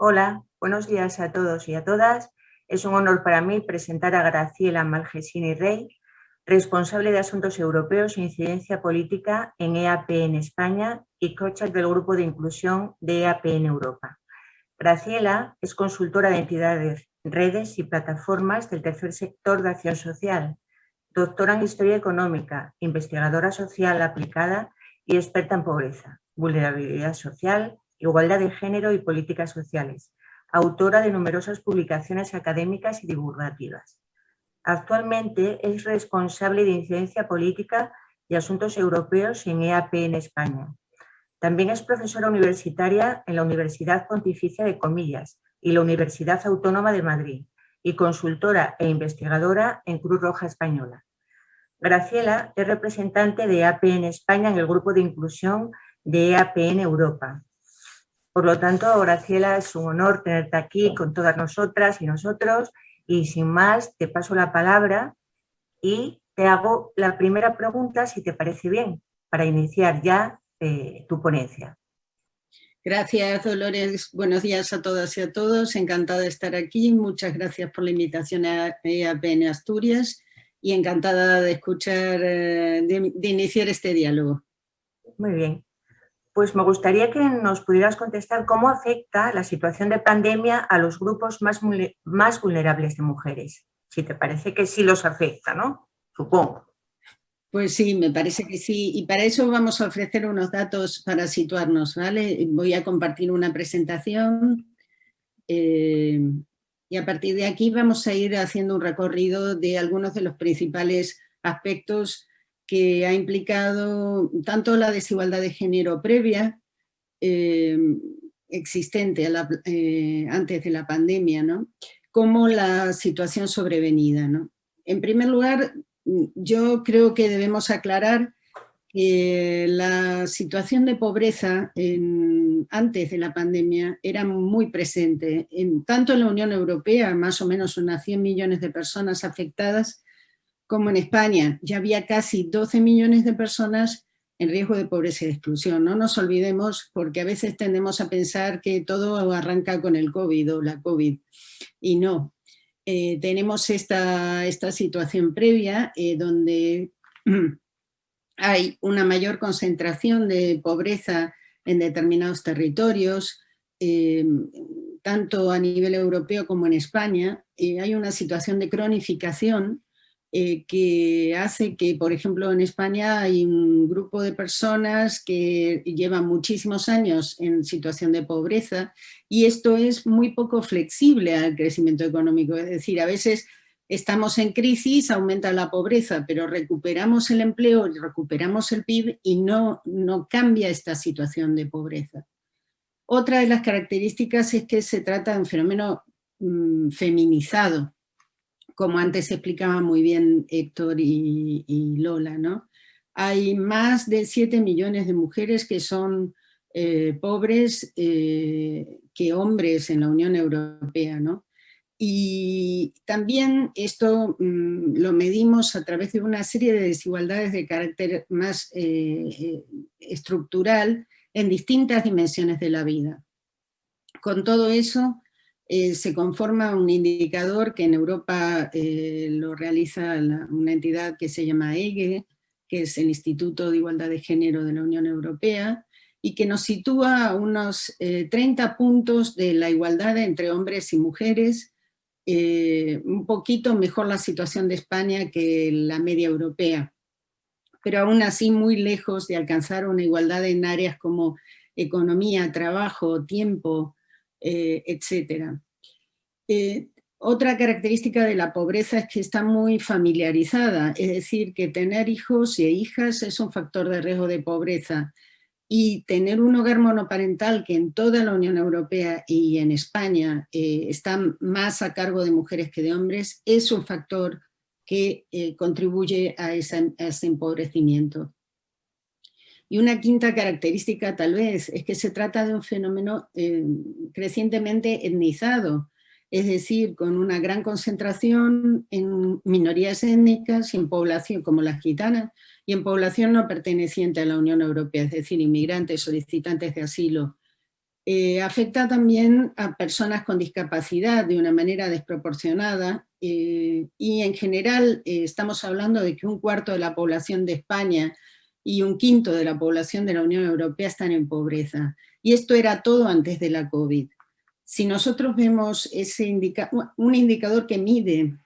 Hola, buenos días a todos y a todas. Es un honor para mí presentar a Graciela Malgesini Rey, responsable de Asuntos Europeos e Incidencia Política en EAP en España y coach del Grupo de Inclusión de EAP en Europa. Graciela es consultora de entidades, redes y plataformas del tercer sector de acción social, doctora en Historia Económica, investigadora social aplicada y experta en pobreza, vulnerabilidad social, igualdad de género y políticas sociales, autora de numerosas publicaciones académicas y divulgativas. Actualmente es responsable de incidencia política y asuntos europeos en EAP en España. También es profesora universitaria en la Universidad Pontificia de Comillas y la Universidad Autónoma de Madrid y consultora e investigadora en Cruz Roja Española. Graciela es representante de EAP en España en el grupo de inclusión de EAP en Europa, por lo tanto, Graciela, es un honor tenerte aquí con todas nosotras y nosotros. Y sin más, te paso la palabra y te hago la primera pregunta, si te parece bien, para iniciar ya eh, tu ponencia. Gracias, Dolores. Buenos días a todas y a todos. Encantada de estar aquí. Muchas gracias por la invitación a EAPN Asturias y encantada de escuchar, eh, de iniciar este diálogo. Muy bien pues me gustaría que nos pudieras contestar cómo afecta la situación de pandemia a los grupos más, más vulnerables de mujeres. Si te parece que sí los afecta, ¿no? Supongo. Pues sí, me parece que sí. Y para eso vamos a ofrecer unos datos para situarnos, ¿vale? Voy a compartir una presentación eh, y a partir de aquí vamos a ir haciendo un recorrido de algunos de los principales aspectos que ha implicado tanto la desigualdad de género previa, eh, existente eh, antes de la pandemia, como la situación sobrevenida. En primer lugar, yo creo que debemos aclarar que la situación de pobreza antes de la pandemia era muy presente, en, tanto en la Unión Europea, más o menos unas 100 millones de personas afectadas, como en España ya había casi 12 millones de personas en riesgo de pobreza y exclusión. No nos olvidemos, porque a veces tendemos a pensar que todo arranca con el COVID o la COVID, y no. Eh, tenemos esta, esta, situación previa eh, donde hay una mayor concentración de pobreza en determinados territorios, eh, tanto a nivel europeo como en España, hay una situación de cronificación eh, que hace que, por ejemplo, en España hay un grupo de personas que llevan muchísimos años en situación de pobreza y esto es muy poco flexible al crecimiento económico, es decir, a veces estamos en crisis, aumenta la pobreza, pero recuperamos el empleo, recuperamos el PIB y no, no cambia esta situación de pobreza. Otra de las características es que se trata de un fenómeno mm, feminizado, como antes explicaba muy bien Héctor y, Lola, ¿no? Hay más de 7 millones de mujeres que son eh, pobres eh, que hombres en la Unión Europea, ¿no? Y también esto mm, lo medimos a través de una serie de desigualdades de carácter más eh, estructural en distintas dimensiones de la vida. Con todo eso, eh, se conforma un indicador que en Europa eh, lo realiza una entidad que se llama EGE, que es el Instituto de Igualdad de Género de la Unión Europea, y que nos sitúa a unos 30 eh, puntos de la igualdad entre hombres y mujeres, un poquito mejor la situación de España que la media europea, pero aún así muy lejos de alcanzar una igualdad en áreas como economía, trabajo, tiempo, eh, etcétera. Eh, otra característica de la pobreza es que está muy familiarizada, es decir, que tener hijos y hijas es un factor de riesgo de pobreza y tener un hogar monoparental que en toda la Unión Europea y en España eh, está más a cargo de mujeres que de hombres es un factor que contribuye a, ese empobrecimiento. Y una quinta característica tal vez es que se trata de un fenómeno eh, crecientemente etnizado, es decir, con una gran concentración en minorías étnicas y en población como las gitanas, y en población no perteneciente a la Unión Europea, es decir, inmigrantes, solicitantes de asilo. eh, afecta también a personas con discapacidad de una manera desproporcionada eh, y en general eh, estamos hablando de que un cuarto de la población de España y un quinto de la población de la Unión Europea están en pobreza. Y esto era todo antes de la COVID. Si nosotros vemos ese un indicador que mide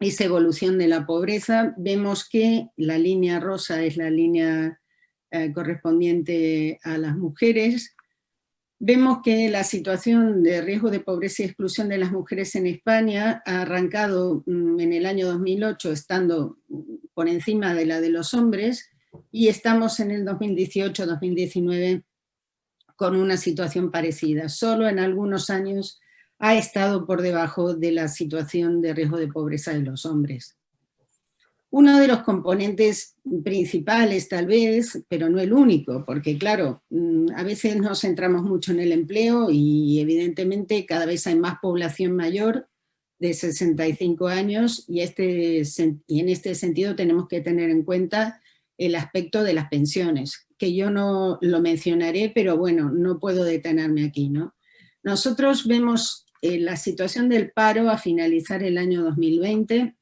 esa evolución de la pobreza, vemos que la línea rosa es la línea correspondiente a las mujeres, Vemos que la situación de riesgo de pobreza y exclusión de las mujeres en España ha arrancado mm, en el año 2008 estando por encima de la de los hombres y estamos en el 2018-2019 con una situación parecida. Solo en algunos años ha estado por debajo de la situación de riesgo de pobreza de los hombres. Uno de los componentes principales tal vez, pero no el único, porque claro, mm, a veces nos centramos mucho en el empleo y evidentemente cada vez hay más población mayor de 65 años y, este, y en este sentido tenemos que tener en cuenta el aspecto de las pensiones, que yo no lo mencionaré, pero bueno, no puedo detenerme aquí. ¿no? Nosotros vemos eh, la situación del paro a finalizar el año 2020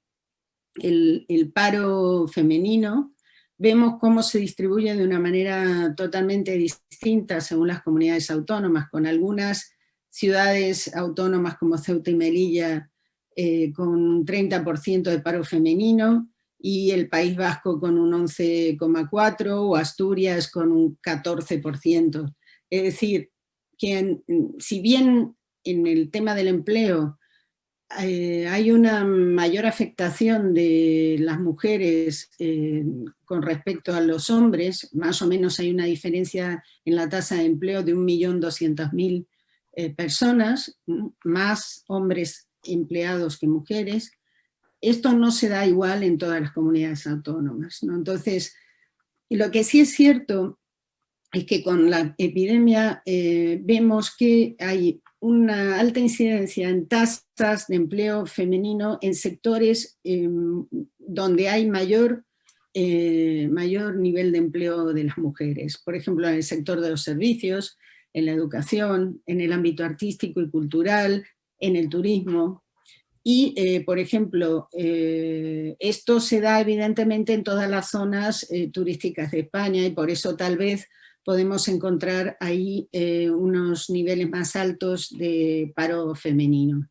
el, paro femenino, vemos cómo se distribuye de una manera totalmente distinta según las comunidades autónomas, con algunas ciudades autónomas como Ceuta y Melilla eh, con un 30% de paro femenino, y el País Vasco con un 11,4% o Asturias con un 14%. Es decir, que si bien en el tema del empleo eh, hay una mayor afectación de las mujeres eh, con respecto a los hombres, más o menos hay una diferencia en la tasa de empleo de 1.200.000 eh, personas, más hombres empleados que mujeres. Esto no se da igual en todas las comunidades autónomas. Entonces, lo que sí es cierto es que con la epidemia vemos que hay una alta incidencia en tasas de empleo femenino en sectores em, donde hay mayor, eh, mayor nivel de empleo de las mujeres. Por ejemplo, en el sector de los servicios, en la educación, en el ámbito artístico y cultural, en el turismo. Y, eh, por ejemplo, eh, esto se da evidentemente en todas las zonas turísticas de España y por eso tal vez podemos encontrar ahí eh, unos niveles más altos de paro femenino.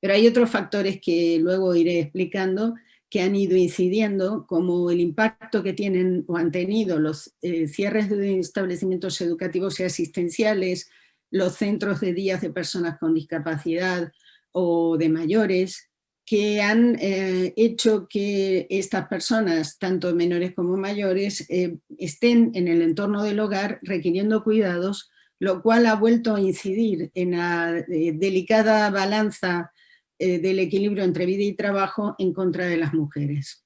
Pero hay otros factores que luego iré explicando que han ido incidiendo, como el impacto que tienen o han tenido los eh, cierres de establecimientos educativos y asistenciales, los centros de días de personas con discapacidad o de mayores, que han eh, hecho que estas personas, tanto menores como mayores, eh, estén en el entorno del hogar requiriendo cuidados, lo cual ha vuelto a incidir en la eh, delicada balanza del equilibrio entre vida y trabajo en contra de las mujeres.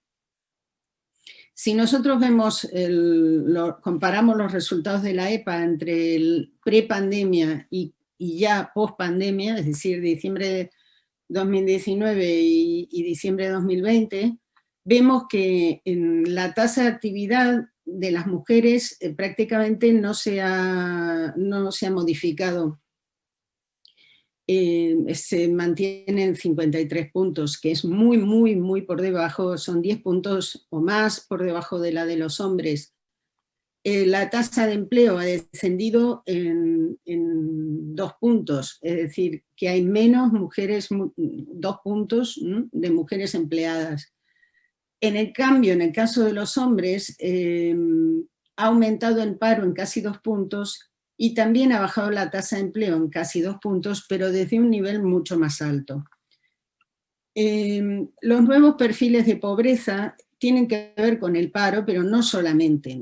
Si nosotros vemos, comparamos los resultados de la EPA entre el pre-pandemia y, y, ya post-pandemia, es decir, diciembre de 2019 y, diciembre de 2020, vemos que en la tasa de actividad de las mujeres eh, prácticamente no se ha, no se ha modificado. Eh, se mantiene en 53 puntos, que es muy, muy, muy por debajo, son 10 puntos o más por debajo de la de los hombres. Eh, la tasa de empleo ha descendido en, dos puntos, es decir, que hay menos mujeres, dos puntos de mujeres empleadas. En el cambio, en el caso de los hombres, em, ha aumentado el paro en casi dos puntos y también ha bajado la tasa de empleo en casi dos puntos, pero desde un nivel mucho más alto. Em, los nuevos perfiles de pobreza tienen que ver con el paro, pero no solamente.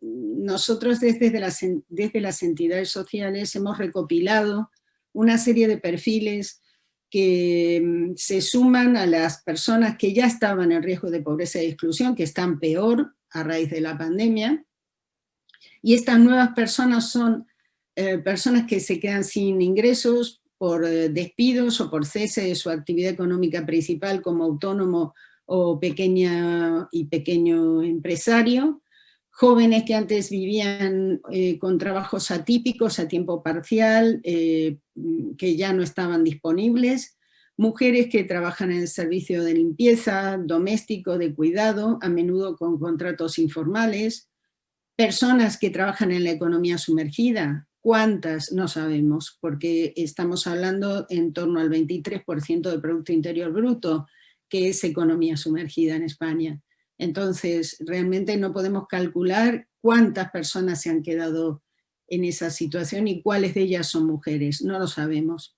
Nosotros desde las, desde las entidades sociales hemos recopilado una serie de perfiles que mm, se suman a las personas que ya estaban en riesgo de pobreza y exclusión, que están peor a raíz de la pandemia, y estas nuevas personas son eh, personas que se quedan sin ingresos por eh, despidos o por cese de su actividad económica principal como autónomo o pequeña y pequeño empresario, jóvenes que antes vivían eh, con trabajos atípicos a tiempo parcial, eh, que ya no estaban disponibles, mujeres que trabajan en el servicio de limpieza, doméstico, de cuidado, a menudo con contratos informales, personas que trabajan en la economía sumergida, ¿cuántas? No sabemos, porque estamos hablando en torno al 23% del Producto Interior Bruto, que es economía sumergida en España. Entonces, realmente no podemos calcular cuántas personas se han quedado en esa situación y cuáles de ellas son mujeres, no lo sabemos.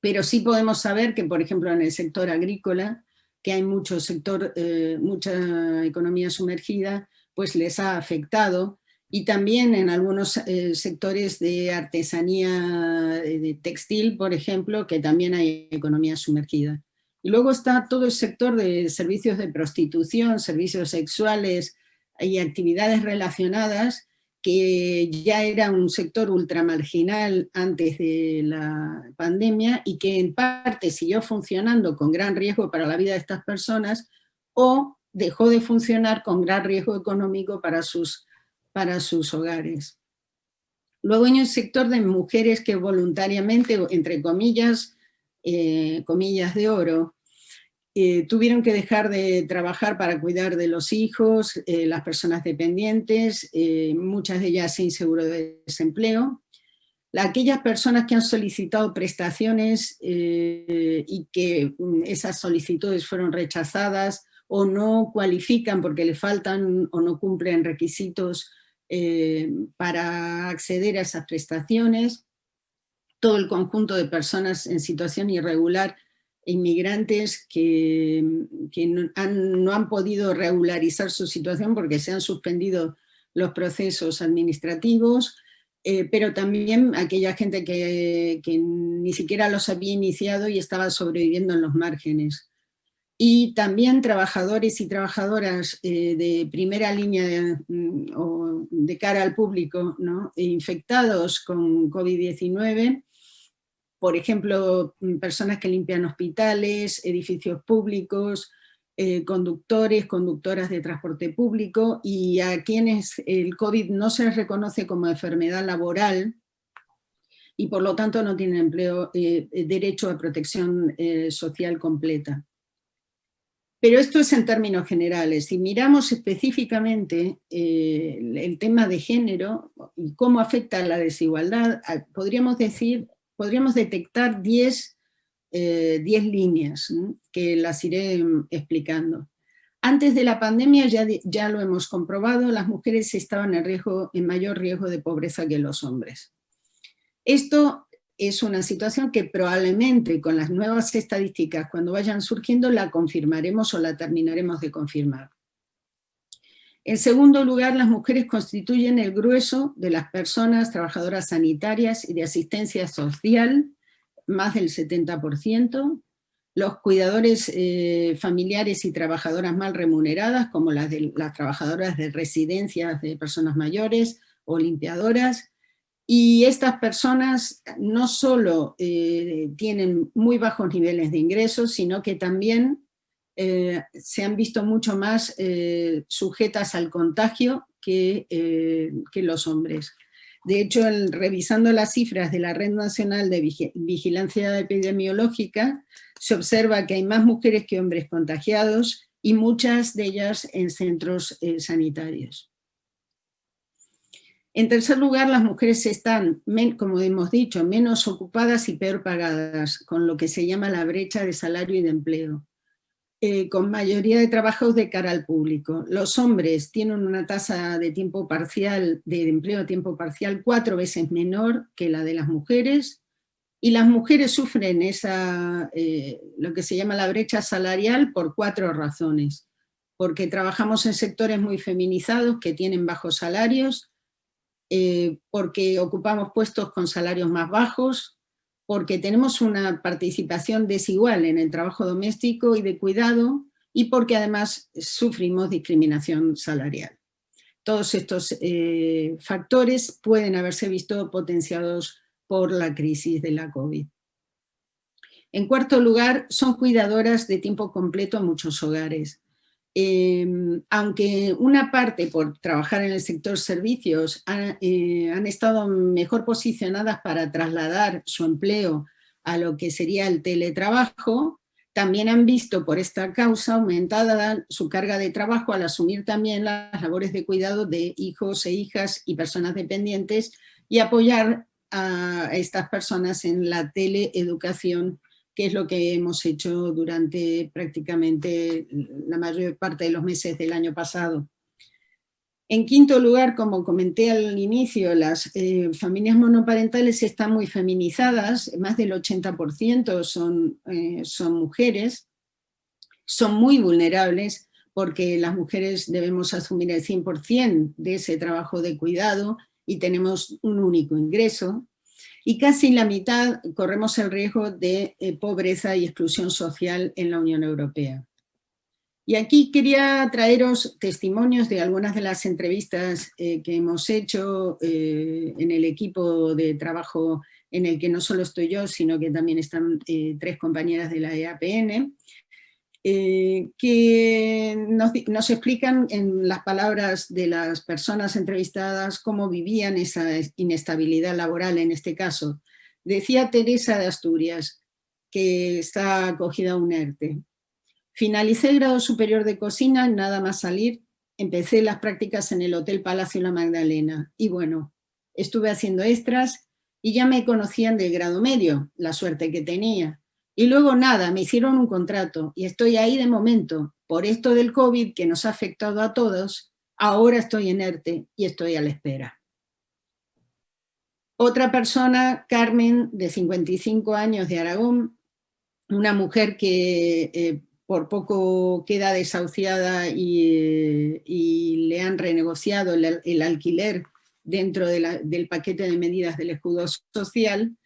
Pero sí podemos saber que, por ejemplo, en el sector agrícola, que hay mucho sector, eh, mucha economía sumergida, pues les ha afectado, y también en algunos eh, sectores de artesanía de textil, por ejemplo, que también hay economía sumergida. Y luego está todo el sector de servicios de prostitución, servicios sexuales y actividades relacionadas, que ya era un sector ultramarginal antes de la pandemia y que en parte siguió funcionando con gran riesgo para la vida de estas personas o dejó de funcionar con gran riesgo económico para sus, para sus hogares. Luego hay un sector de mujeres que voluntariamente, entre comillas, eh, comillas de oro, eh, tuvieron que dejar de trabajar para cuidar de los hijos, eh, las personas dependientes, muchas de ellas sin seguro de desempleo. Aquellas personas que han solicitado prestaciones y que mm, esas solicitudes fueron rechazadas o no cualifican porque le faltan o no cumplen requisitos para acceder a esas prestaciones todo el conjunto de personas en situación irregular, inmigrantes que, no, han, podido regularizar su situación porque se han suspendido los procesos administrativos, eh, pero también aquella gente que, ni siquiera los había iniciado y estaba sobreviviendo en los márgenes. Y también trabajadores y trabajadoras eh, de primera línea de, mm, o de cara al público, ¿no? infectados con COVID-19, por ejemplo, mm, personas que limpian hospitales, edificios públicos, eh, conductores, conductoras de transporte público y a quienes el COVID no se les reconoce como enfermedad laboral y por lo tanto no tienen empleo, eh, eh, derecho a protección social completa. Pero esto es en términos generales. Si miramos específicamente el tema de género y cómo afecta la desigualdad, podríamos decir podríamos detectar 10, eh, líneas que las iré mm, explicando. Antes de la pandemia, ya, ya lo hemos comprobado, las mujeres estaban en, riesgo, en mayor riesgo de pobreza que los hombres. Esto es una situación que probablemente con las nuevas estadísticas, cuando vayan surgiendo, la confirmaremos o la terminaremos de confirmar. En segundo lugar, las mujeres constituyen el grueso de las personas trabajadoras sanitarias y de asistencia social, más del 70%, los cuidadores eh, familiares y trabajadoras mal remuneradas, como las, de, las trabajadoras de residencias de personas mayores o limpiadoras, y estas personas no solo eh, tienen muy bajos niveles de ingresos, sino que también eh, se han visto mucho más eh, sujetas al contagio que, eh, que, los hombres. De hecho, revisando las cifras de la Red Nacional de Vigilancia Epidemiológica, se observa que hay más mujeres que hombres contagiados y muchas de ellas en centros sanitarios. En tercer lugar, las mujeres están, como hemos dicho, menos ocupadas y peor pagadas, con lo que se llama la brecha de salario y de empleo. Eh, con mayoría de trabajos de cara al público. Los hombres tienen una tasa de tiempo parcial, de empleo a tiempo parcial, cuatro veces menor que la de las mujeres, y las mujeres sufren esa, eh, lo que se llama la brecha salarial por cuatro razones. Porque trabajamos en sectores muy feminizados que tienen bajos salarios, eh, porque ocupamos puestos con salarios más bajos, porque tenemos una participación desigual en el trabajo doméstico y de cuidado y porque además sufrimos discriminación salarial. Todos estos eh, factores pueden haberse visto potenciados por la crisis de la COVID. En cuarto lugar, son cuidadoras de tiempo completo en muchos hogares. Em, aunque una parte por trabajar en el sector servicios eh, han estado mejor posicionadas para trasladar su empleo a lo que sería el teletrabajo, también han visto por esta causa aumentada su carga de trabajo al asumir también las labores de cuidado de hijos e hijas y personas dependientes y apoyar a estas personas en la teleeducación que es lo que hemos hecho durante prácticamente la mayor parte de los meses del año pasado. En quinto lugar, como comenté al inicio, las eh, familias monoparentales están muy feminizadas, más del 80% son, eh, son mujeres, son muy vulnerables porque las mujeres debemos asumir el 100% de ese trabajo de cuidado y tenemos un único ingreso, y casi la mitad corremos el riesgo de eh, pobreza y exclusión social en la Unión Europea. Y aquí quería traeros testimonios de algunas de las entrevistas eh, que hemos hecho eh, en el equipo de trabajo en el que no solo estoy yo, sino que también están tres compañeras de la EAPN, eh, que nos, explican en las palabras de las personas entrevistadas cómo vivían esa inestabilidad laboral en este caso. Decía Teresa de Asturias, que está acogida a un ERTE. Finalicé el grado superior de cocina, nada más salir, empecé las prácticas en el Hotel Palacio La Magdalena. Y bueno, estuve haciendo extras y ya me conocían del grado medio, la suerte que tenía. Y luego nada, me hicieron un contrato y estoy ahí de momento. Por esto del COVID que nos ha afectado a todos, ahora estoy en ERTE y estoy a la espera. Otra persona, Carmen, de 55 años de Aragón, una mujer que eh, por poco queda desahuciada y, le han renegociado el, alquiler dentro del paquete de medidas del escudo social,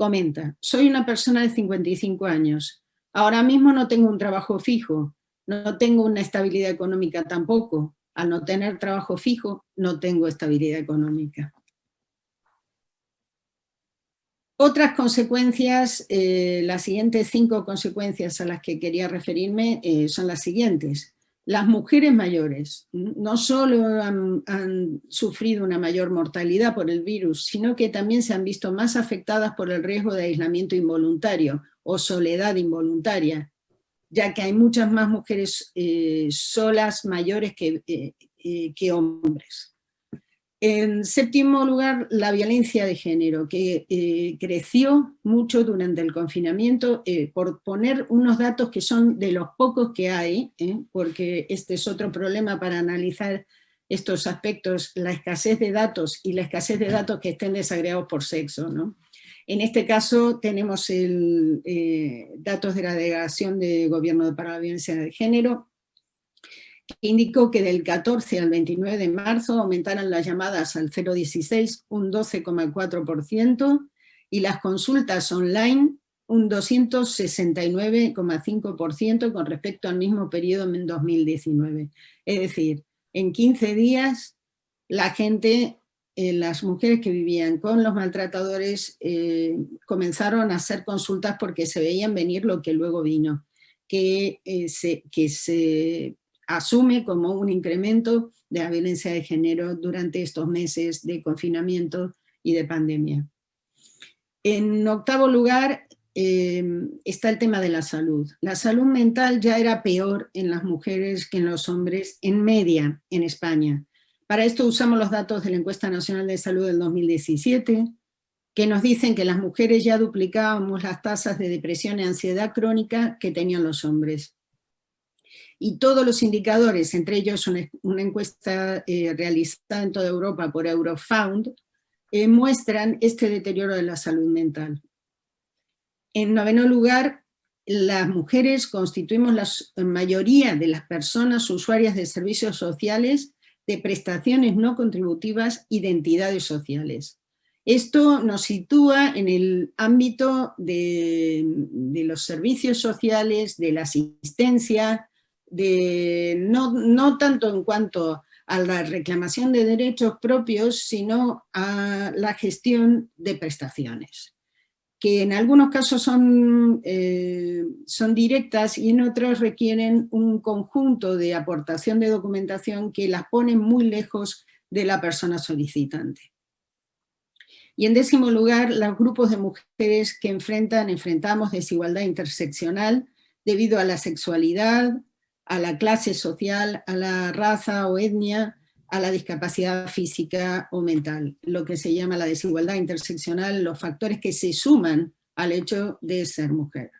Comenta, soy una persona de 55 años. Ahora mismo no tengo un trabajo fijo, no tengo una estabilidad económica tampoco. Al no tener trabajo fijo, no tengo estabilidad económica. Otras consecuencias, eh, las siguientes cinco consecuencias a las que quería referirme eh, son las siguientes las mujeres mayores no solo han, sufrido una mayor mortalidad por el virus, sino que también se han visto más afectadas por el riesgo de aislamiento involuntario o soledad involuntaria, ya que hay muchas más mujeres eh, solas mayores que, eh, eh, que hombres. En séptimo lugar, la violencia de género, que eh, creció mucho durante el confinamiento, eh, por poner unos datos que son de los pocos que hay, ¿eh? porque este es otro problema para analizar estos aspectos, la escasez de datos y la escasez de datos que estén desagregados por sexo. En este caso tenemos el, datos de la Delegación de Gobierno para la Violencia de Género, indicó que del 14 al 29 de marzo aumentaron las llamadas al 016 un 12,4% y las consultas online un 269,5% con respecto al mismo periodo en 2019. Es decir, en 15 días la gente, eh, las mujeres que vivían con los maltratadores eh, comenzaron a hacer consultas porque se veían venir lo que luego vino, que, eh, que se asume como un incremento de la violencia de género durante estos meses de confinamiento y de pandemia. En octavo lugar eh, está el tema de la salud. La salud mental ya era peor en las mujeres que en los hombres en media en España. Para esto usamos los datos de la Encuesta Nacional de Salud del 2017, que nos dicen que las mujeres ya duplicábamos las tasas de depresión y ansiedad crónica que tenían los hombres y todos los indicadores, entre ellos una, encuesta eh, realizada en toda Europa por Eurofound, eh, muestran este deterioro de la salud mental. En noveno lugar, las mujeres constituimos la mayoría de las personas usuarias de servicios sociales, de prestaciones no contributivas y de entidades sociales. Esto nos sitúa en el ámbito de los servicios sociales, de la asistencia, no, tanto en cuanto a la reclamación de derechos propios, sino a la gestión de prestaciones. que en algunos casos son, eh, son directas y en otros requieren un conjunto de aportación de documentación que las pone muy lejos de la persona solicitante. Y en décimo lugar, los grupos de mujeres que enfrentan, enfrentamos desigualdad interseccional debido a la sexualidad, a la clase social, a la raza o etnia, a la discapacidad física o mental, lo que se llama la desigualdad interseccional, los factores que se suman al hecho de ser mujer.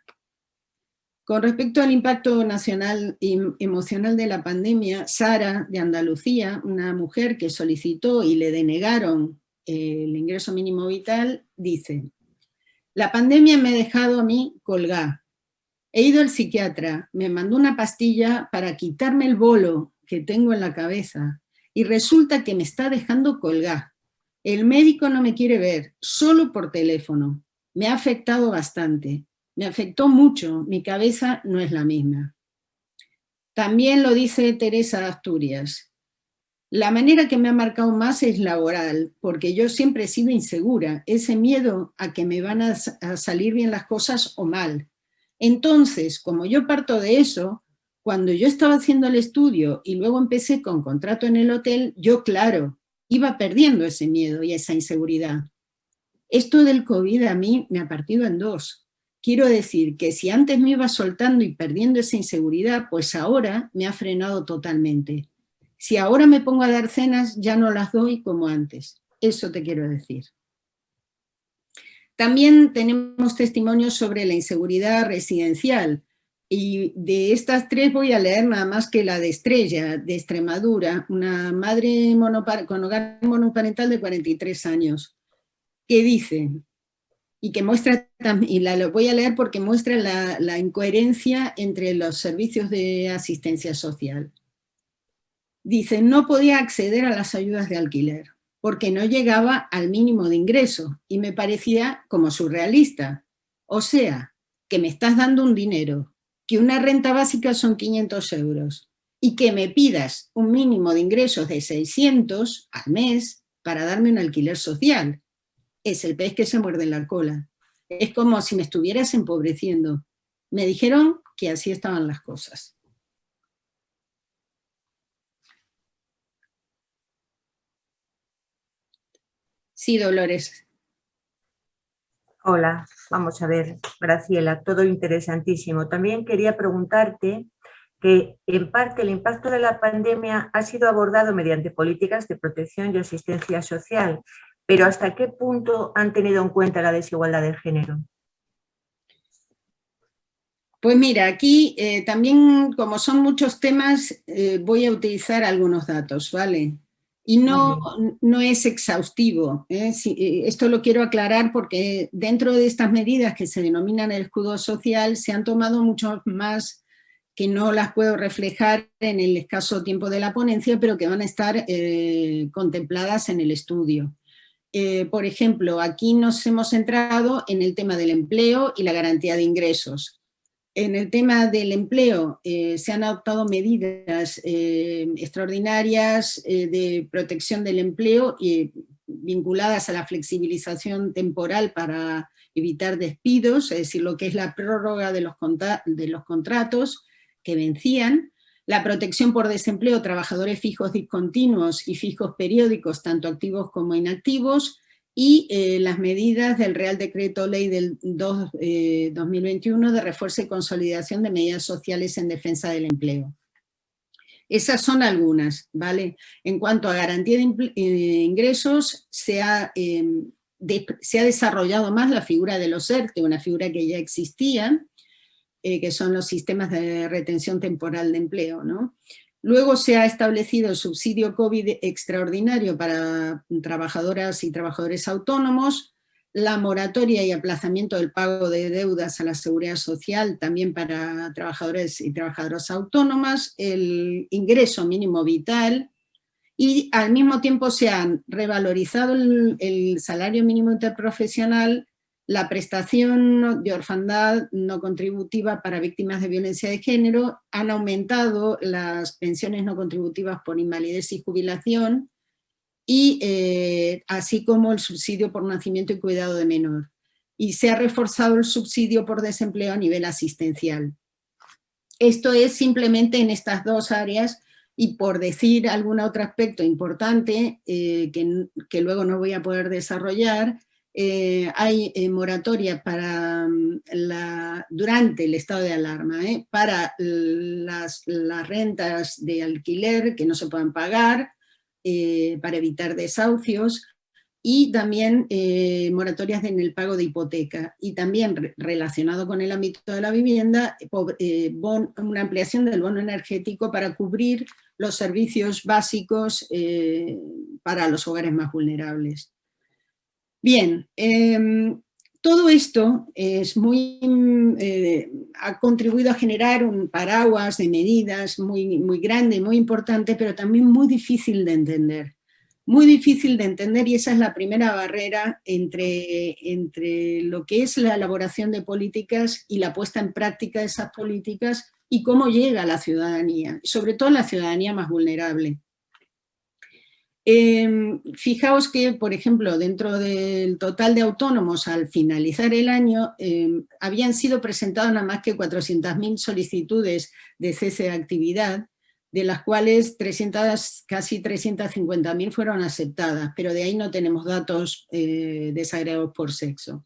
Con respecto al impacto nacional y emocional de la pandemia, Sara de Andalucía, una mujer que solicitó y le denegaron el ingreso mínimo vital, dice, la pandemia me ha dejado a mí colgar. He ido al psiquiatra, me mandó una pastilla para quitarme el bolo que tengo en la cabeza y resulta que me está dejando colgar. El médico no me quiere ver, solo por teléfono. Me ha afectado bastante, me afectó mucho, mi cabeza no es la misma. También lo dice Teresa Asturias, la manera que me ha marcado más es laboral, porque yo siempre he sido insegura, ese miedo a que me van a, salir bien las cosas o mal. Entonces, como yo parto de eso, cuando yo estaba haciendo el estudio y luego empecé con contrato en el hotel, yo claro, iba perdiendo ese miedo y esa inseguridad. Esto del COVID a mí me ha partido en dos. Quiero decir que si antes me iba soltando y perdiendo esa inseguridad, pues ahora me ha frenado totalmente. Si ahora me pongo a dar cenas, ya no las doy como antes. Eso te quiero decir. También tenemos testimonios sobre la inseguridad residencial. Y de estas tres voy a leer nada más que la de Estrella, de Extremadura, una madre con hogar monoparental de 43 años, que dice, y que muestra, y la voy a leer porque muestra la incoherencia entre los servicios de asistencia social. Dice, no podía acceder a las ayudas de alquiler porque no llegaba al mínimo de ingreso y me parecía como surrealista. O sea, que me estás dando un dinero, que una renta básica son 500 euros y que me pidas un mínimo de ingresos de 600 al mes para darme un alquiler social. Es el pez que se muerde la cola. Es como si me estuvieras empobreciendo. Me dijeron que así estaban las cosas. Sí, Dolores. Hola, vamos a ver, Graciela, todo interesantísimo. También quería preguntarte que en parte el impacto de la pandemia ha sido abordado mediante políticas de protección y asistencia social, pero ¿hasta qué punto han tenido en cuenta la desigualdad de género? Pues mira, aquí eh, también, como son muchos temas, eh, voy a utilizar algunos datos, ¿vale? Y no, no es exhaustivo. ¿eh? Eh, esto lo quiero aclarar porque dentro de estas medidas que se denominan el escudo social se han tomado mucho más que no las puedo reflejar en el escaso tiempo de la ponencia, pero que van a estar eh, contempladas en el estudio. por ejemplo, aquí nos hemos centrado en el tema del empleo y la garantía de ingresos. En el tema del empleo eh, se han adoptado medidas eh, extraordinarias eh, de protección del empleo y vinculadas a la flexibilización temporal para evitar despidos, es decir, lo que es la prórroga de los, de los contratos que vencían, la protección por desempleo, trabajadores fijos discontinuos y fijos periódicos, tanto activos como inactivos, y eh, las medidas del Real Decreto Ley del 2021 eh, de refuerzo y consolidación de medidas sociales en defensa del empleo. Esas son algunas, ¿vale? En cuanto a garantía de eh, ingresos, se ha, em, se ha, desarrollado más la figura de los ERTE, una figura que ya existía, que son los sistemas de retención temporal de empleo, ¿no? Luego se ha establecido el subsidio COVID extraordinario para trabajadoras y trabajadores autónomos, la moratoria y aplazamiento del pago de deudas a la seguridad social también para trabajadores y trabajadoras autónomas, el ingreso mínimo vital y al mismo tiempo se han revalorizado el, el salario mínimo interprofesional la prestación de orfandad no contributiva para víctimas de violencia de género, han aumentado las pensiones no contributivas por invalidez y jubilación, y eh, así como el subsidio por nacimiento y cuidado de menor. y se ha reforzado el subsidio por desempleo a nivel asistencial. Esto es simplemente en estas dos áreas y por decir algún otro aspecto importante eh, que, luego no voy a poder desarrollar, eh, hay eh, moratorias para mm, durante el estado de alarma, para las, rentas de alquiler que no se puedan pagar, para evitar desahucios, y también eh, moratorias en el pago de hipoteca y también relacionado con el ámbito de la vivienda, eh, una ampliación del bono energético para cubrir los servicios básicos eh, para los hogares más vulnerables. Bien, em, todo esto es muy, ha contribuido a generar un paraguas de medidas muy, muy grande, muy importante, pero también muy difícil de entender muy difícil de entender y esa es la primera barrera entre, entre lo que es la elaboración de políticas y la puesta en práctica de esas políticas y cómo llega a la ciudadanía, sobre todo la ciudadanía más vulnerable. Em, fijaos que, por ejemplo, dentro del total de autónomos al finalizar el año, em, habían sido presentadas nada más que 400.000 solicitudes de cese de actividad, de las cuales 300, casi 350.000 fueron aceptadas, pero de ahí no tenemos datos eh, desagregados por sexo.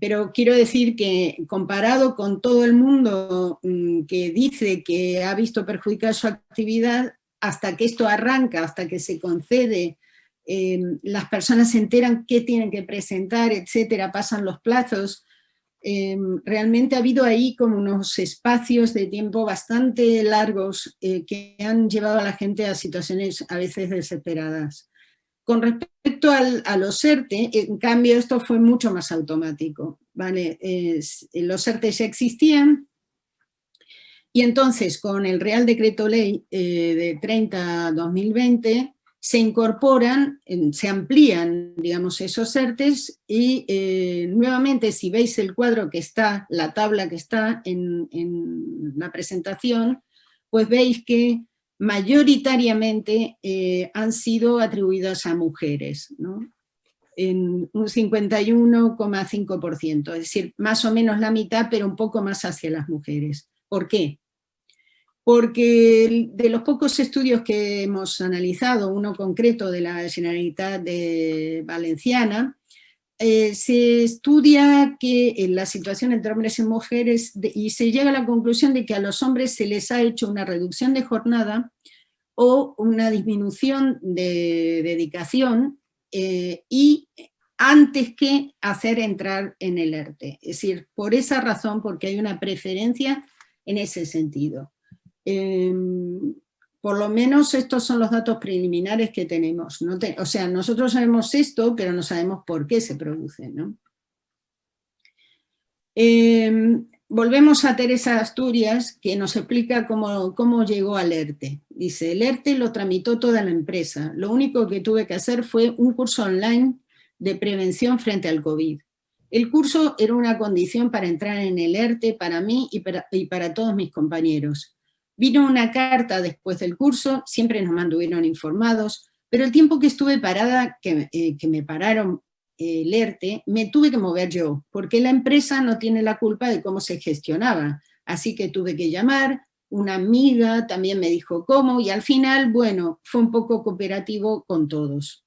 Pero quiero decir que comparado con todo el mundo mm, que dice que ha visto perjudicada su actividad, hasta que esto arranca, hasta que se concede, em, las personas se enteran qué tienen que presentar, etcétera, pasan los plazos, Em, realmente ha habido ahí como unos espacios de tiempo bastante largos eh, que han llevado a la gente a situaciones a veces desesperadas. Con respecto a los ERTE, en cambio esto fue mucho más automático. ¿vale? los ERTE ya existían y entonces con el Real Decreto Ley eh, de 30-2020 se incorporan, se amplían, digamos, esos ERTES y eh, nuevamente si veis el cuadro que está, la tabla que está en, la presentación, pues veis que mayoritariamente eh, han sido atribuidas a mujeres, en un 51,5%, es decir, más o menos la mitad, pero un poco más hacia las mujeres. ¿Por qué? porque de los pocos estudios que hemos analizado, uno concreto de la Generalitat Valenciana, eh, se estudia que en la situación entre hombres y mujeres y se llega a la conclusión de que a los hombres se les ha hecho una reducción de jornada o una disminución de dedicación eh, y antes que hacer entrar en el ERTE. Es decir, por esa razón, porque hay una preferencia en ese sentido. Em, por lo menos estos son los datos preliminares que tenemos. o sea, nosotros sabemos esto, pero no sabemos por qué se produce. Em, volvemos a Teresa Asturias, que nos explica cómo, cómo llegó al ERTE. Dice, el ERTE lo tramitó toda la empresa. Lo único que tuve que hacer fue un curso online de prevención frente al COVID. El curso era una condición para entrar en el ERTE para mí y para todos mis compañeros. Vino una carta después del curso, siempre nos mantuvieron informados, pero el tiempo que estuve parada, que, eh, me pararon eh, el ERTE, me tuve que mover yo, porque la empresa no tiene la culpa de cómo se gestionaba. Así que tuve que llamar, una amiga también me dijo cómo, y al final, bueno, fue un poco cooperativo con todos.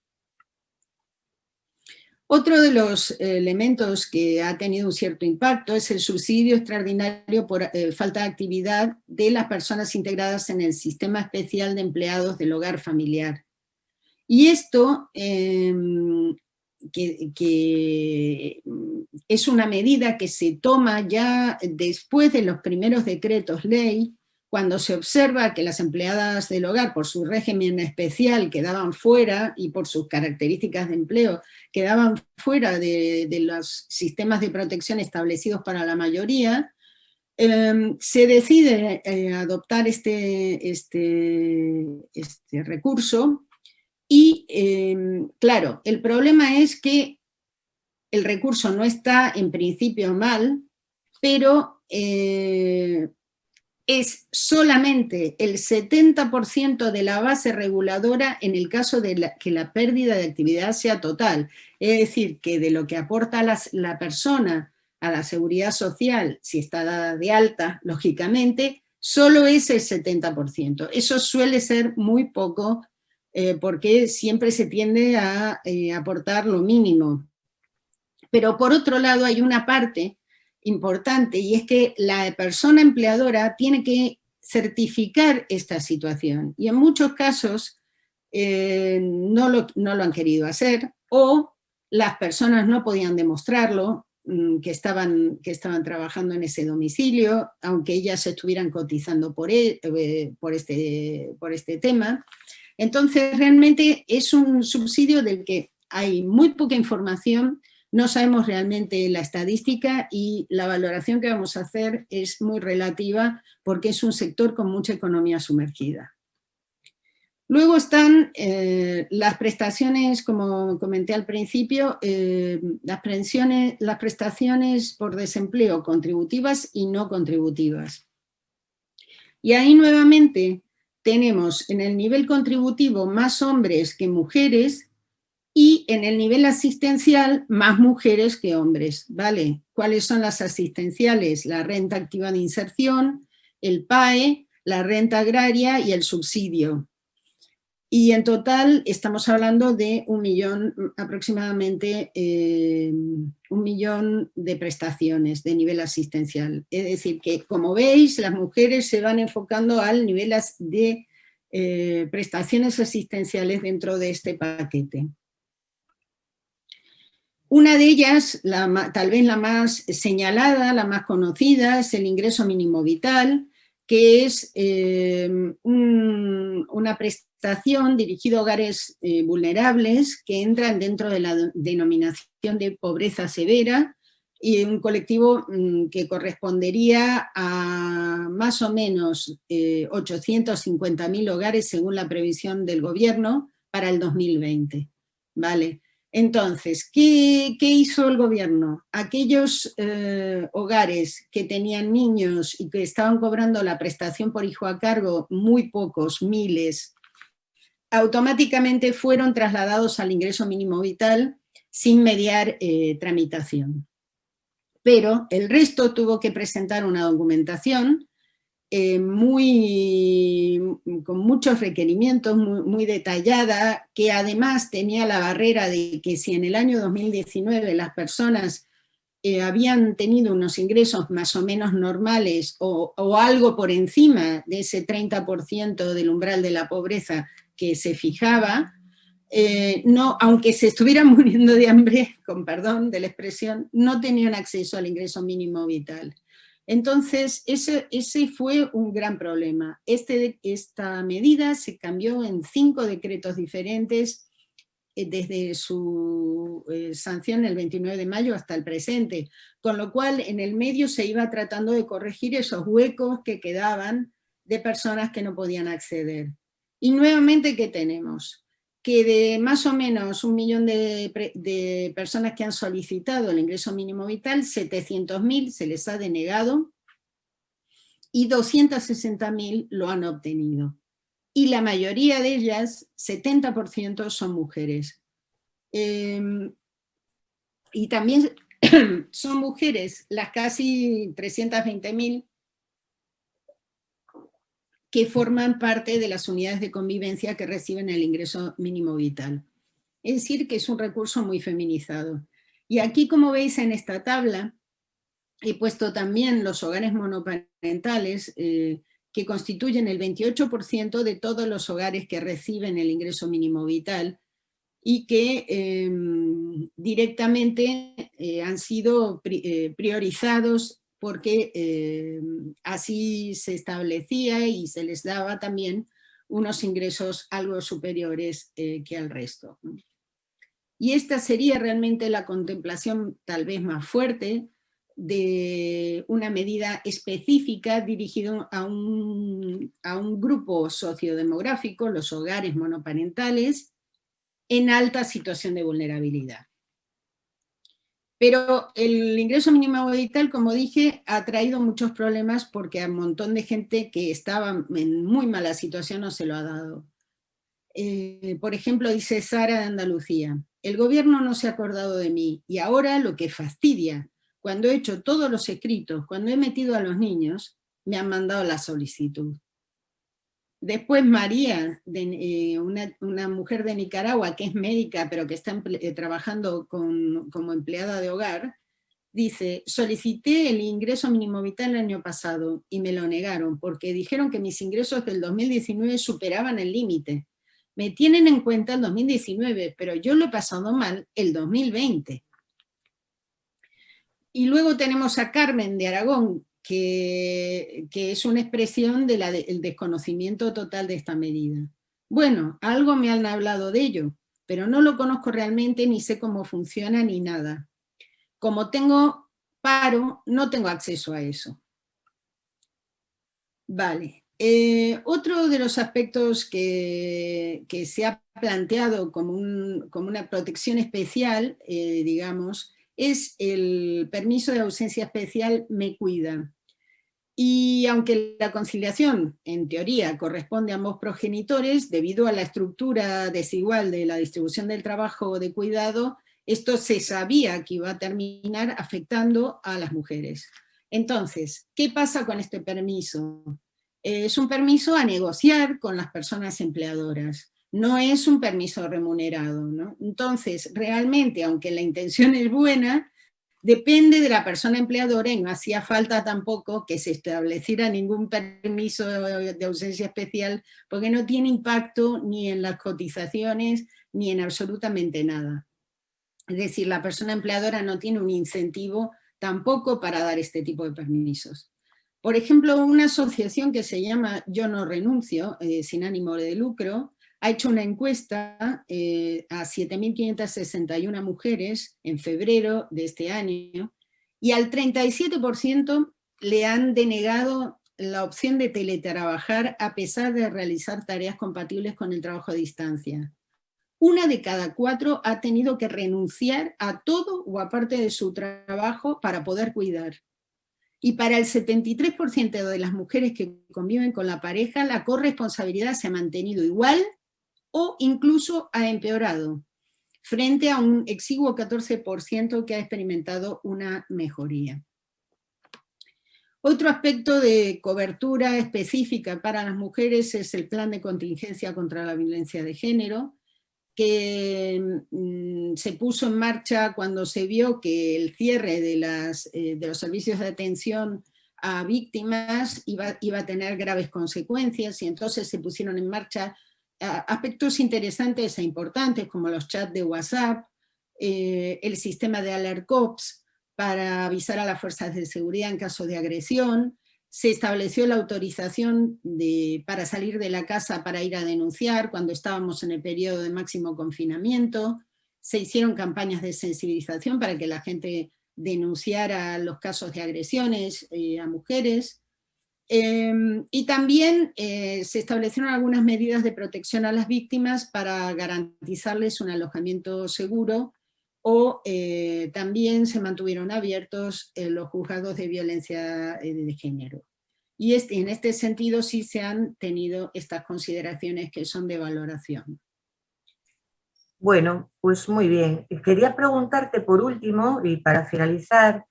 Otro de los elementos que ha tenido un cierto impacto es el subsidio extraordinario por eh, falta de actividad de las personas integradas en el sistema especial de empleados del hogar familiar. Y esto, em, es una medida que se toma ya después de los primeros decretos ley, cuando se observa que las empleadas del hogar, por su régimen especial, quedaban fuera y por sus características de empleo, quedaban fuera de, los sistemas de protección establecidos para la mayoría, em, se decide eh, adoptar este, este, este recurso y, em, claro, el problema es que el recurso no está en principio mal, pero eh, es solamente el 70% de la base reguladora en el caso de que la pérdida de actividad sea total. Es decir, que de lo que aporta la persona a la seguridad social, si está dada de alta, lógicamente, solo es el 70%. Eso suele ser muy poco eh, porque siempre se tiende a eh, aportar lo mínimo. Pero por otro lado hay una parte importante y es que la persona empleadora tiene que certificar esta situación y en muchos casos eh, no, lo, han querido hacer o las personas no podían demostrarlo mm, que estaban, que estaban trabajando en ese domicilio, aunque ellas estuvieran cotizando por, e, eh, por, este, por este tema. Entonces realmente es un subsidio del que hay muy poca información no sabemos realmente la estadística y la valoración que vamos a hacer es muy relativa porque es un sector con mucha economía sumergida. Luego están eh, las prestaciones, como comenté al principio, eh, las, las prestaciones por desempleo contributivas y no contributivas. Y ahí nuevamente tenemos en el nivel contributivo más hombres que mujeres, y en el nivel asistencial más mujeres que hombres, ¿vale? ¿Cuáles son las asistenciales? La renta activa de inserción, el PAE, la renta agraria y el subsidio. Y en total estamos hablando de un millón, aproximadamente eh, un millón de prestaciones de nivel asistencial. Es decir, que como veis, las mujeres se van enfocando al nivel de eh, prestaciones asistenciales dentro de este paquete. Una de ellas, tal vez la más señalada, la más conocida, es el ingreso mínimo vital, que es eh, una prestación dirigida a hogares eh, vulnerables que entran dentro de la denominación de pobreza severa y un colectivo mm, que correspondería a más o menos 850.000 eh, hogares según la previsión del gobierno para el 2020. ¿vale? Entonces, ¿qué, hizo el gobierno? Aquellos eh, hogares que tenían niños y que estaban cobrando la prestación por hijo a cargo, muy pocos, miles, automáticamente fueron trasladados al ingreso mínimo vital sin mediar eh, tramitación. Pero el resto tuvo que presentar una documentación eh, muy, con muchos requerimientos, muy, detallada, que además tenía la barrera de que si en el año 2019 las personas eh, habían tenido unos ingresos más o menos normales o, algo por encima de ese 30% del umbral de la pobreza que se fijaba, eh, no, aunque se estuvieran muriendo de hambre, con perdón de la expresión, no tenían acceso al ingreso mínimo vital. Entonces, ese, fue un gran problema. Este, esta medida se cambió en cinco decretos diferentes eh, desde su eh, sanción el 29 de mayo hasta el presente, con lo cual en el medio se iba tratando de corregir esos huecos que quedaban de personas que no podían acceder. Y nuevamente, ¿qué tenemos? Que de más o menos un millón de, personas que han solicitado el ingreso mínimo vital, 700.000 se les ha denegado y 260.000 lo han obtenido. Y la mayoría de ellas, 70% son mujeres. Em, y también son mujeres las casi 320.000 que forman parte de las unidades de convivencia que reciben el ingreso mínimo vital. Es decir, que es un recurso muy feminizado. Y aquí, como veis en esta tabla, he puesto también los hogares monoparentales, eh, que constituyen el 28% de todos los hogares que reciben el ingreso mínimo vital y que em, directamente eh, han sido eh, priorizados porque eh, así se establecía y se les daba también unos ingresos algo superiores eh, que al resto. Y esta sería realmente la contemplación tal vez más fuerte de una medida específica dirigida a un, a un grupo sociodemográfico, los hogares monoparentales, en alta situación de vulnerabilidad. Pero el ingreso mínimo vital, como dije, ha traído muchos problemas porque a un montón de gente que estaba en muy mala situación no se lo ha dado. Eh, por ejemplo, dice Sara de Andalucía, el gobierno no se ha acordado de mí y ahora lo que fastidia, cuando he hecho todos los escritos, cuando he metido a los niños, me han mandado la solicitud. Después María, eh, una, mujer de Nicaragua que es médica pero que está eh, trabajando como empleada de hogar, dice, solicité el ingreso mínimo vital el año pasado y me lo negaron porque dijeron que mis ingresos del 2019 superaban el límite. Me tienen en cuenta el 2019, pero yo lo he pasado mal el 2020. Y luego tenemos a Carmen de Aragón, que, es una expresión del desconocimiento total de esta medida. Bueno, algo me han hablado de ello, pero no lo conozco realmente, ni sé cómo funciona, ni nada. Como tengo paro, no tengo acceso a eso. Vale. Eh, otro de los aspectos que, se ha planteado como, una protección especial, eh, digamos, es el permiso de ausencia especial me cuida. Y aunque la conciliación, en teoría, corresponde a ambos progenitores, debido a la estructura desigual de la distribución del trabajo de cuidado, esto se sabía que iba a terminar afectando a las mujeres. Entonces, ¿qué pasa con este permiso? Es un permiso a negociar con las personas empleadoras, no es un permiso remunerado. Entonces, realmente, aunque la intención es buena, depende de la persona empleadora y no hacía falta tampoco que se estableciera ningún permiso de ausencia especial porque no tiene impacto ni en las cotizaciones ni en absolutamente nada. Es decir, la persona empleadora no tiene un incentivo tampoco para dar este tipo de permisos. Por ejemplo, una asociación que se llama Yo no renuncio, eh, sin ánimo de lucro, ha hecho una encuesta eh, a 7.561 mujeres en febrero de este año y al 37% le han denegado la opción de teletrabajar a pesar de realizar tareas compatibles con el trabajo a distancia. Una de cada cuatro ha tenido que renunciar a todo o aparte de su trabajo para poder cuidar. Y para el 73% de las mujeres que conviven con la pareja, la corresponsabilidad se ha mantenido igual o incluso ha empeorado, frente a un exiguo 14% que ha experimentado una mejoría. Otro aspecto de cobertura específica para las mujeres es el plan de contingencia contra la violencia de género, que mm, se puso en marcha cuando se vio que el cierre de, las, eh, de los servicios de atención a víctimas iba, iba, a tener graves consecuencias y entonces se pusieron en marcha aspectos interesantes e importantes como los chats de WhatsApp, eh, el sistema de Alert Cops para avisar a las fuerzas de seguridad en caso de agresión, se estableció la autorización de, para salir de la casa para ir a denunciar cuando estábamos en el periodo de máximo confinamiento, se hicieron campañas de sensibilización para que la gente denunciara los casos de agresiones eh, a mujeres, Em, y también eh, se establecieron algunas medidas de protección a las víctimas para garantizarles un alojamiento seguro o eh, también se mantuvieron abiertos eh, los juzgados de violencia de género. Y en este sentido sí se han tenido estas consideraciones que son de valoración. Bueno, pues muy bien. Quería preguntarte por último, y para finalizar,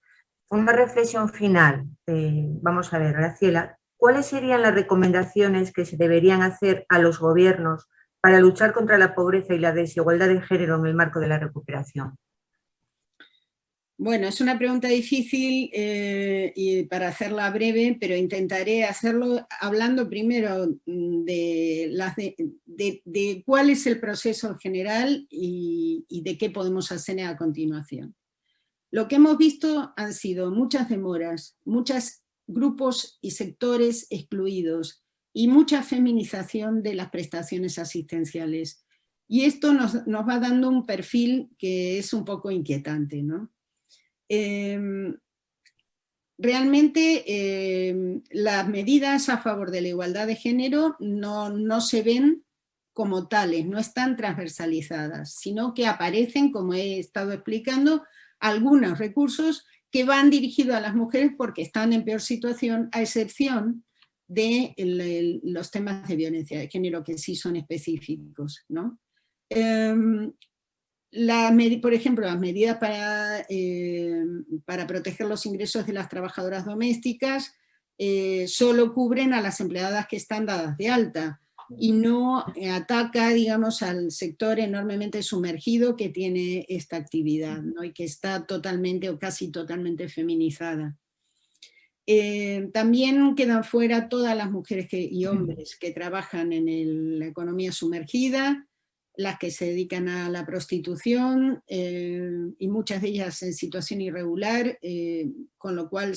una reflexión final. Eh, vamos a ver, Graciela, ¿cuáles serían las recomendaciones que se deberían hacer a los gobiernos para luchar contra la pobreza y la desigualdad de género en el marco de la recuperación? Bueno, es una pregunta difícil eh, y para hacerla breve, pero intentaré hacerlo hablando primero mm, de, cuál es el proceso general y, y de qué podemos hacer a continuación. Lo que hemos visto han sido muchas demoras, muchos grupos y sectores excluidos y mucha feminización de las prestaciones asistenciales. Y esto nos, va dando un perfil que es un poco inquietante. Em, realmente em, las medidas a favor de la igualdad de género no, no se ven como tales, no están transversalizadas, sino que aparecen, como he estado explicando, algunos recursos que van dirigidos a las mujeres porque están en peor situación, a excepción de los temas de violencia de género que sí son específicos. ¿no? Em, por ejemplo, las medidas para, eh, para, proteger los ingresos de las trabajadoras domésticas eh, solo cubren a las empleadas que están dadas de alta y no ataca, digamos, al sector enormemente sumergido que tiene esta actividad ¿no? y que está totalmente o casi totalmente feminizada. Eh, también quedan fuera todas las mujeres y hombres que trabajan en la economía sumergida, las que se dedican a la prostitución eh, y muchas de ellas en situación irregular, eh, con lo cual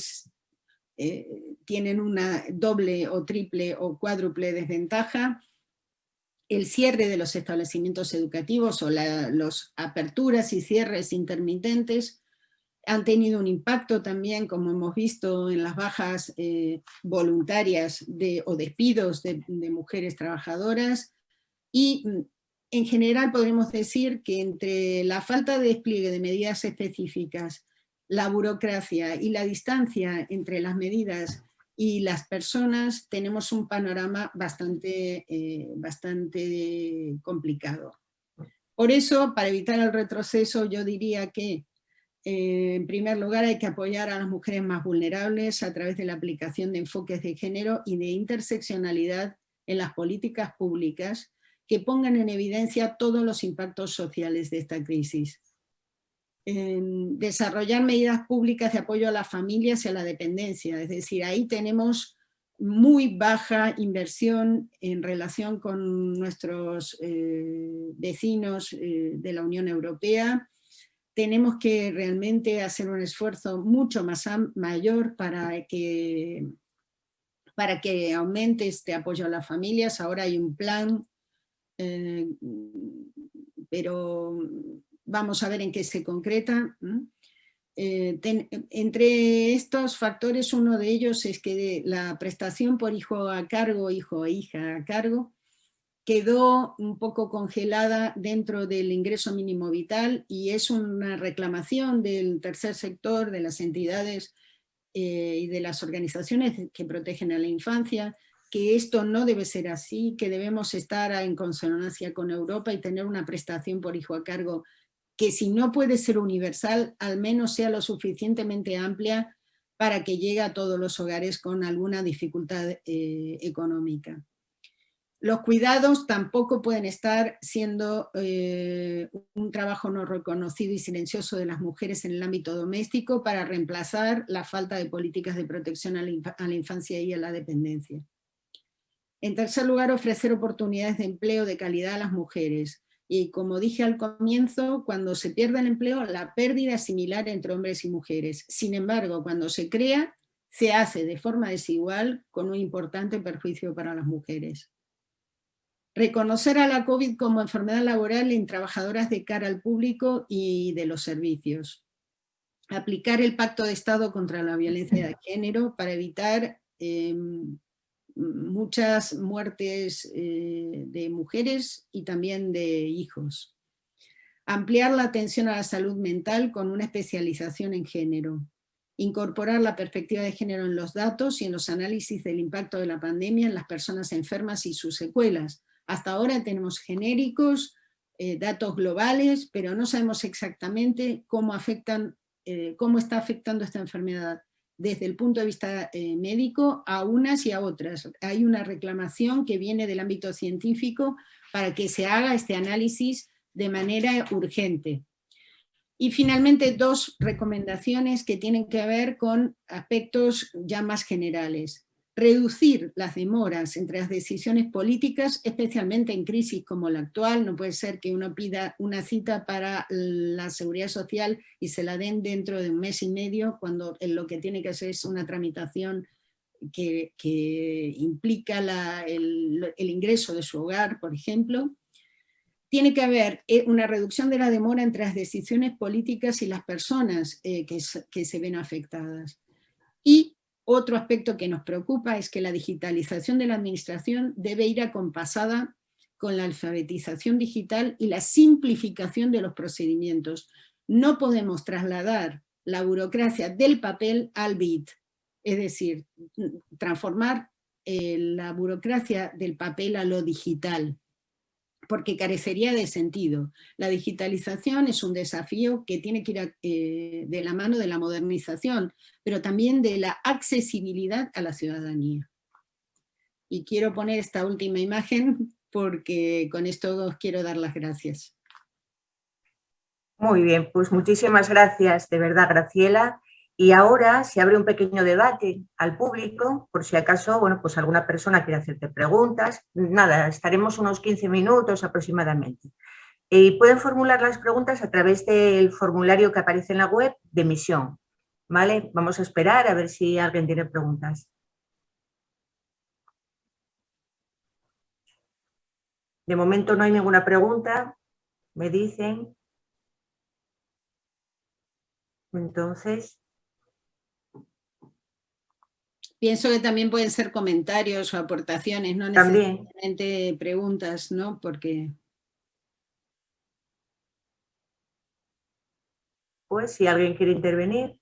tienen una doble o triple o cuádruple desventaja. El cierre de los establecimientos educativos o las aperturas y cierres intermitentes han tenido un impacto también, como hemos visto en las bajas eh, voluntarias de, o despidos de, mujeres trabajadoras, y mm, en general podremos decir que entre la falta de despliegue de medidas específicas, la burocracia y la distancia entre las medidas y las personas, tenemos un panorama bastante, eh, bastante complicado. Por eso, para evitar el retroceso, yo diría que eh, en primer lugar, hay que apoyar a las mujeres más vulnerables a través de la aplicación de enfoques de género y de interseccionalidad en las políticas públicas que pongan en evidencia todos los impactos sociales de esta crisis. Desarrollar medidas públicas de apoyo a las familias y a la dependencia, es decir, ahí tenemos muy baja inversión en relación con nuestros eh, vecinos eh, de la Unión Europea, tenemos que realmente hacer un esfuerzo mucho más mayor para que, para que aumente este apoyo a las familias. Ahora hay un plan, eh, pero vamos a ver en qué se concreta. Eh, entre estos factores, uno de ellos es que la prestación por hijo a cargo, hijo o hija a cargo, quedó un poco congelada dentro del ingreso mínimo vital y es una reclamación del tercer sector, de las entidades eh, y de las organizaciones que protegen a la infancia, que esto no debe ser así, que debemos estar en consonancia con Europa y tener una prestación por hijo a cargo que si no puede ser universal, al menos sea lo suficientemente amplia para que llegue a todos los hogares con alguna dificultad eh, económica. Los cuidados tampoco pueden estar siendo eh, un trabajo no reconocido y silencioso de las mujeres en el ámbito doméstico para reemplazar la falta de políticas de protección a la, infancia y a la dependencia. En tercer lugar, ofrecer oportunidades de empleo de calidad a las mujeres. Y como dije al comienzo, cuando se pierde el empleo, la pérdida es similar entre hombres y mujeres. Sin embargo, cuando se crea, se hace de forma desigual con un importante perjuicio para las mujeres. Reconocer a la COVID como enfermedad laboral en trabajadoras de cara al público y de los servicios. Aplicar el Pacto de Estado contra la Violencia de Género para evitar em, muchas muertes eh, de mujeres y también de hijos. Ampliar la atención a la salud mental con una especialización en género. Incorporar la perspectiva de género en los datos y en los análisis del impacto de la pandemia en las personas enfermas y sus secuelas, hasta ahora tenemos genéricos, eh, datos globales, pero no sabemos exactamente cómo, afectan, eh, cómo está afectando esta enfermedad desde el punto de vista eh, médico a unas y a otras. Hay una reclamación que viene del ámbito científico para que se haga este análisis de manera urgente. Y finalmente dos recomendaciones que tienen que ver con aspectos ya más generales reducir las demoras entre las decisiones políticas, especialmente en crisis como la actual, no puede ser que uno pida una cita para la seguridad social y se la den dentro de un mes y medio, cuando lo que tiene que hacer es una tramitación que, implica el, ingreso de su hogar, por ejemplo. Tiene que haber eh, una reducción de la demora entre las decisiones políticas y las personas eh, que, que se ven afectadas. Y otro aspecto que nos preocupa es que la digitalización de la administración debe ir acompasada con la alfabetización digital y la simplificación de los procedimientos. no podemos trasladar la burocracia del papel al bit, es decir, transformar eh, la burocracia del papel a lo digital, porque carecería de sentido. La digitalización es un desafío que tiene que ir eh, de la mano de la modernización, pero también de la accesibilidad a la ciudadanía. Y quiero poner esta última imagen porque con esto os quiero dar las gracias. Muy bien, pues muchísimas gracias, de verdad, Graciela. Y ahora se abre un pequeño debate al público, por si acaso, bueno, pues alguna persona quiere hacerte preguntas. Nada, estaremos unos 15 minutos aproximadamente. Y pueden formular las preguntas a través del formulario que aparece en la web de emisión. ¿Vale? Vamos a esperar a ver si alguien tiene preguntas. De momento no hay ninguna pregunta, me dicen. Entonces... Pienso que también pueden ser comentarios o aportaciones, no necesariamente preguntas, ¿no? Porque... Pues si alguien quiere intervenir.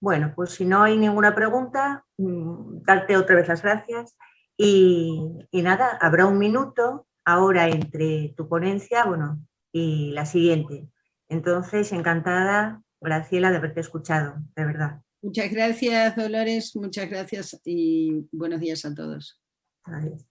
Bueno, pues si no hay ninguna pregunta, mm, darte otra vez las gracias y, y nada, habrá un minuto ahora entre tu ponencia bueno, y la siguiente. Entonces, encantada, Graciela, de haberte escuchado, de verdad. Muchas gracias, Dolores, muchas gracias y buenos días a todos. Adiós.